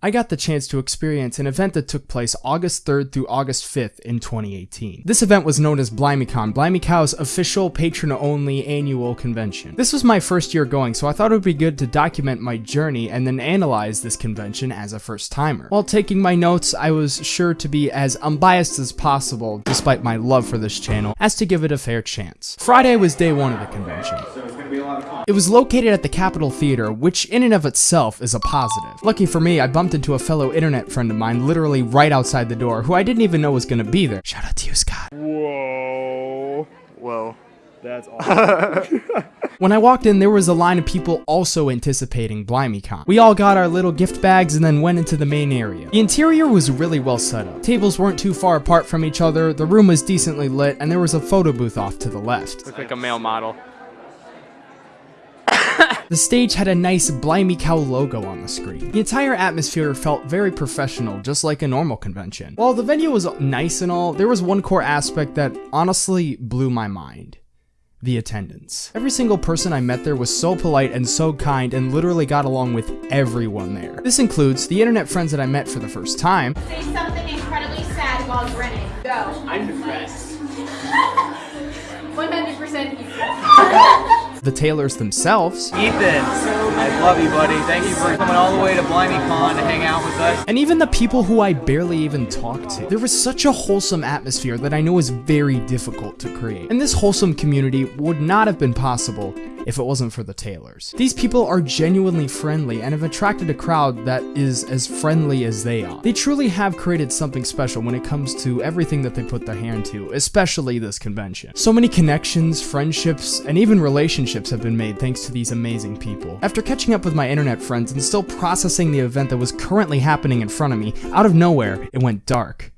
I got the chance to experience an event that took place August 3rd through August 5th in 2018. This event was known as BlimeyCon, BlimeyCow's official patron-only annual convention. This was my first year going, so I thought it would be good to document my journey and then analyze this convention as a first-timer. While taking my notes, I was sure to be as unbiased as possible, despite my love for this channel, as to give it a fair chance. Friday was day one of the convention. It was located at the Capitol Theater, which in and of itself is a positive. Lucky for me, I bumped into a fellow internet friend of mine literally right outside the door, who I didn't even know was gonna be there. Shout out to you, Scott. Whoa. Whoa. That's awesome. When I walked in, there was a line of people also anticipating BlimeyCon. We all got our little gift bags and then went into the main area. The interior was really well set up. Tables weren't too far apart from each other, the room was decently lit, and there was a photo booth off to the left. Look like a male model. The stage had a nice Blimey Cow logo on the screen. The entire atmosphere felt very professional, just like a normal convention. While the venue was nice and all, there was one core aspect that honestly blew my mind. The attendance. Every single person I met there was so polite and so kind and literally got along with everyone there. This includes the internet friends that I met for the first time, Say something incredibly sad while grinning. Go. I'm depressed. 100% pizza. the Taylors themselves, Ethan, I love you, buddy. Thank you for coming all the way to BlimeyCon to hang out with us. and even the people who I barely even talked to. There was such a wholesome atmosphere that I know is very difficult to create. And this wholesome community would not have been possible if it wasn't for the Taylors. These people are genuinely friendly and have attracted a crowd that is as friendly as they are. They truly have created something special when it comes to everything that they put their hand to, especially this convention. So many connections, friendships, and even relationships have been made thanks to these amazing people. After catching up with my internet friends and still processing the event that was currently happening in front of me, out of nowhere, it went dark.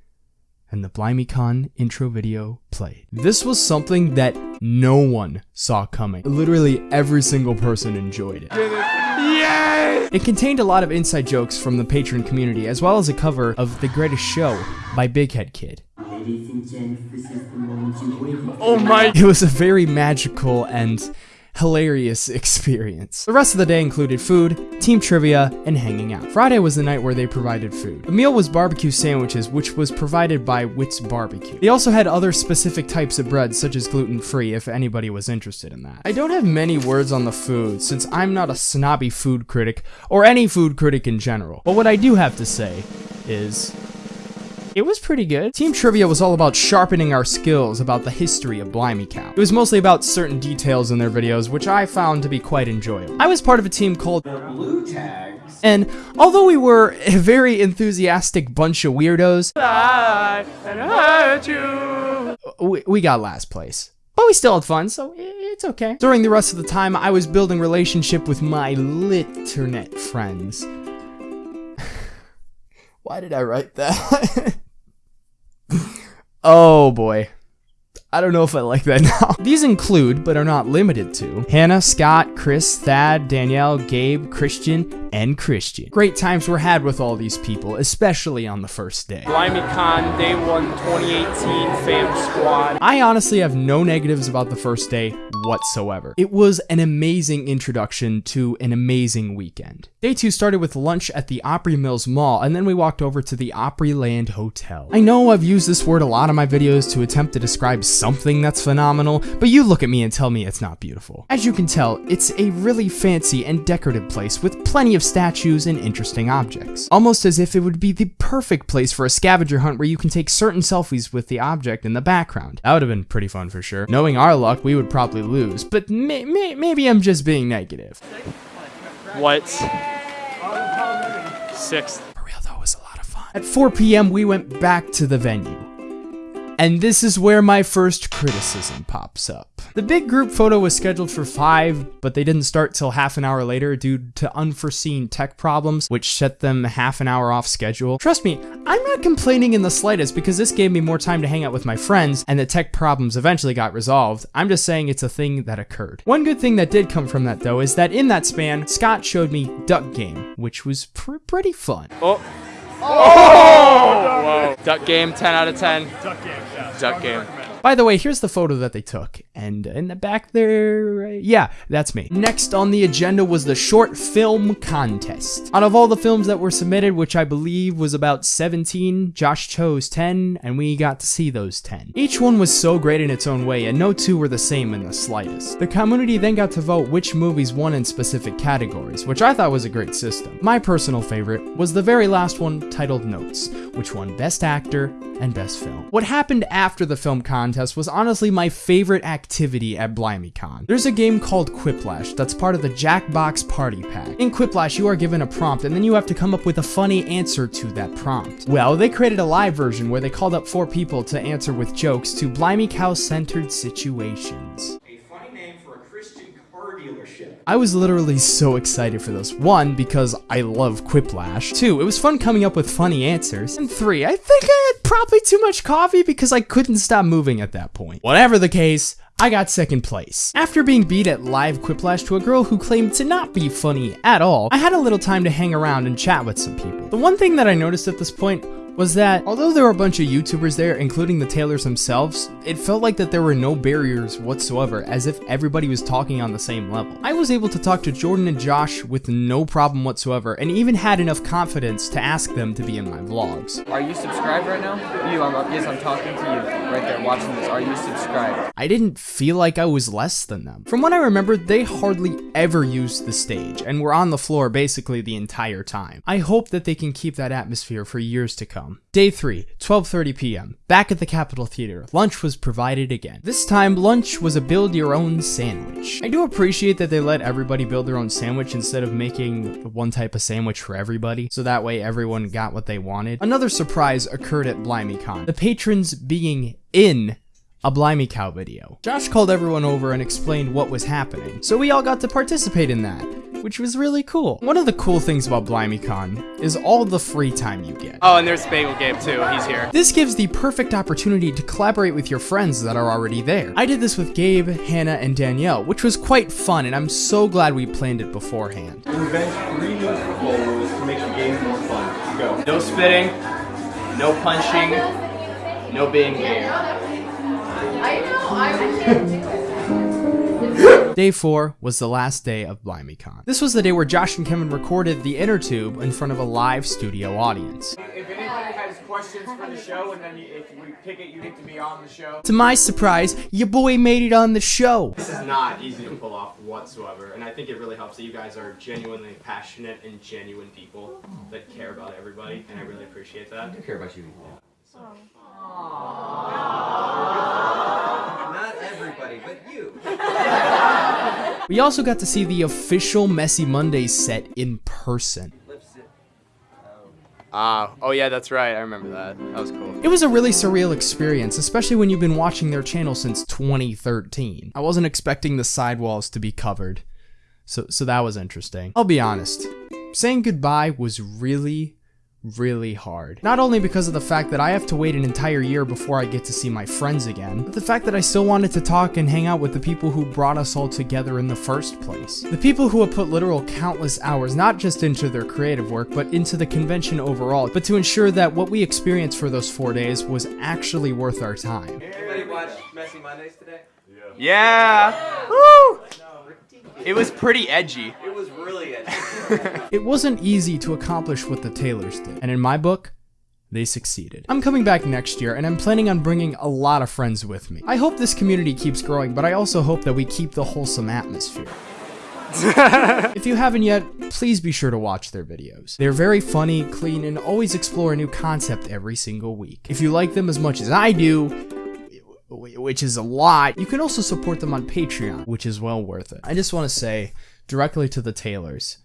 And the BlimeyCon intro video played. This was something that no one saw coming. Literally every single person enjoyed it. Yay! It contained a lot of inside jokes from the patron community, as well as a cover of The Greatest Show by Big Head Kid. Ladies and gents, this is the moment you waited Oh my. It was a very magical and hilarious experience. The rest of the day included food, team trivia, and hanging out. Friday was the night where they provided food. The meal was barbecue sandwiches, which was provided by Wits Barbecue. They also had other specific types of bread, such as gluten-free, if anybody was interested in that. I don't have many words on the food, since I'm not a snobby food critic, or any food critic in general. But what I do have to say is... It was pretty good. Team Trivia was all about sharpening our skills about the history of Blimey Cow. It was mostly about certain details in their videos, which I found to be quite enjoyable. I was part of a team called blue tags. and although we were a very enthusiastic bunch of weirdos, I hurt you. we, we got last place. But we still had fun, so it's okay. During the rest of the time, I was building relationship with my liternet friends. Why did I write that? oh boy. I don't know if I like that now. These include, but are not limited to, Hannah, Scott, Chris, Thad, Danielle, Gabe, Christian, and Christian. Great times were had with all these people, especially on the first day. BlimeyCon Day 1 2018 Fam Squad. I honestly have no negatives about the first day whatsoever. It was an amazing introduction to an amazing weekend. Day two started with lunch at the Opry Mills Mall, and then we walked over to the Opryland Hotel. I know I've used this word a lot in my videos to attempt to describe something that's phenomenal, but you look at me and tell me it's not beautiful. As you can tell, it's a really fancy and decorative place with plenty of statues and interesting objects. Almost as if it would be the perfect place for a scavenger hunt where you can take certain selfies with the object in the background. That would have been pretty fun for sure. Knowing our luck, we would probably lose, but may- may- maybe I'm just being negative. What? Sixth. For real though, it was a lot of fun. At 4 p.m., we went back to the venue. And this is where my first criticism pops up. The big group photo was scheduled for 5, but they didn't start till half an hour later due to unforeseen tech problems, which set them half an hour off schedule. Trust me, I'm not complaining in the slightest because this gave me more time to hang out with my friends, and the tech problems eventually got resolved. I'm just saying it's a thing that occurred. One good thing that did come from that though is that in that span, Scott showed me Duck Game, which was pr- pretty fun. Oh. Oh! Whoa. Duck game 10 out of 10. Duck game. Duck game. By the way, here's the photo that they took. And in the back there, yeah, that's me. Next on the agenda was the short film contest. Out of all the films that were submitted, which I believe was about 17, Josh chose 10, and we got to see those 10. Each one was so great in its own way, and no two were the same in the slightest. The community then got to vote which movies won in specific categories, which I thought was a great system. My personal favorite was the very last one titled Notes, which won Best Actor and Best Film. What happened after the film contest was honestly my favorite activity at BlimeyCon. There's a game called Quiplash that's part of the Jackbox Party Pack. In Quiplash, you are given a prompt and then you have to come up with a funny answer to that prompt. Well, they created a live version where they called up four people to answer with jokes to Blimey Cow-centered situations. A funny name for a Christian car dealership. I was literally so excited for this. One, because I love Quiplash. Two, it was fun coming up with funny answers. And three, I think I had probably too much coffee because I couldn't stop moving at that point. Whatever the case, I got second place. After being beat at live Quiplash to a girl who claimed to not be funny at all, I had a little time to hang around and chat with some people. The one thing that I noticed at this point was that although there were a bunch of YouTubers there, including the Taylors themselves, it felt like that there were no barriers whatsoever, as if everybody was talking on the same level. I was able to talk to Jordan and Josh with no problem whatsoever, and even had enough confidence to ask them to be in my vlogs. Are you subscribed right now? You, I'm, yes, I'm talking to you right there watching this. Are you subscribed? I didn't feel like I was less than them. From what I remember, they hardly ever used the stage, and were on the floor basically the entire time. I hope that they can keep that atmosphere for years to come. Day 3, 12.30 p.m. Back at the Capitol Theater, lunch was provided again. This time, lunch was a build-your-own sandwich. I do appreciate that they let everybody build their own sandwich instead of making one type of sandwich for everybody, so that way everyone got what they wanted. Another surprise occurred at BlimeyCon, the patrons being in a Blimey Cow video. Josh called everyone over and explained what was happening, so we all got to participate in that, which was really cool. One of the cool things about BlimeyCon is all the free time you get. Oh, and there's Bagel Gabe too. He's here. This gives the perfect opportunity to collaborate with your friends that are already there. I did this with Gabe, Hannah, and Danielle, which was quite fun, and I'm so glad we planned it beforehand. Invent three new football rules to make the game more fun. Go. No spitting, no punching, no being gay. I know, I can't do it. Day 4 was the last day of BlimeyCon. This was the day where Josh and Kevin recorded the inner tube in front of a live studio audience. Uh, if anybody has questions for the show, and then you, if we pick it, you get to be on the show. To my surprise, your boy made it on the show. This is not easy to pull off whatsoever, and I think it really helps that you guys are genuinely passionate and genuine people that care about everybody, and I really appreciate that. I do care about you. Not oh everybody, but you. We also got to see the official Messy Monday set in person. Ah, oh yeah, that's right. I remember that. That was cool. It was a really surreal experience, especially when you've been watching their channel since 2013. I wasn't expecting the sidewalls to be covered, so, so that was interesting. I'll be honest, saying goodbye was really, really hard. Not only because of the fact that I have to wait an entire year before I get to see my friends again, but the fact that I still wanted to talk and hang out with the people who brought us all together in the first place. The people who have put literal countless hours not just into their creative work, but into the convention overall, but to ensure that what we experienced for those four days was actually worth our time. Anybody watch Messy Mondays today? Yeah. Woo! It was pretty edgy. It was really edgy. It wasn't easy to accomplish what the Taylors did, and in my book, they succeeded. I'm coming back next year, and I'm planning on bringing a lot of friends with me. I hope this community keeps growing, but I also hope that we keep the wholesome atmosphere. if you haven't yet, please be sure to watch their videos. They're very funny, clean, and always explore a new concept every single week. If you like them as much as I do, wh- which is a lot, you can also support them on Patreon, which is well worth it. I just want to say directly to the Taylors,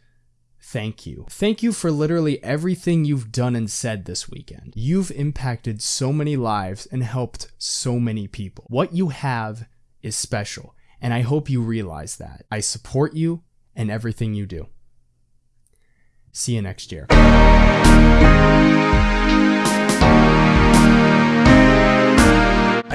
thank you. Thank you for literally everything you've done and said this weekend. You've impacted so many lives and helped so many people. What you have is special, and I hope you realize that. I support you and everything you do. See you next year.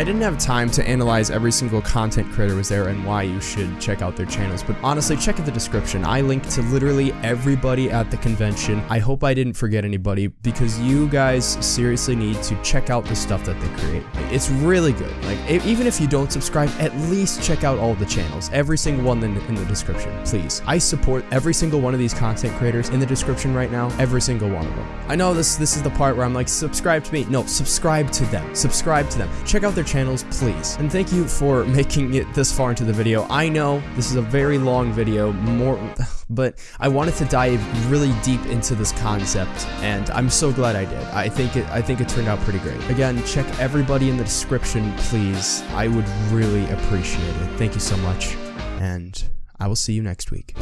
I didn't have time to analyze every single content creator was there and why you should check out their channels, but honestly, check out the description. I linked to literally everybody at the convention. I hope I didn't forget anybody because you guys seriously need to check out the stuff that they create. It's really good. Like, even if you don't subscribe, at least check out all the channels. Every single one in, in the description, please. I support every single one of these content creators in the description right now. Every single one of them. I know this this is the part where I'm like, subscribe to me. No, subscribe to them. Subscribe to them. Check out their channels, please. And thank you for making it this far into the video. I know this is a very long video, more, but I wanted to dive really deep into this concept, and I'm so glad I did. I think it I think it turned out pretty great. Again, check everybody in the description, please. I would really appreciate it. Thank you so much, and I will see you next week.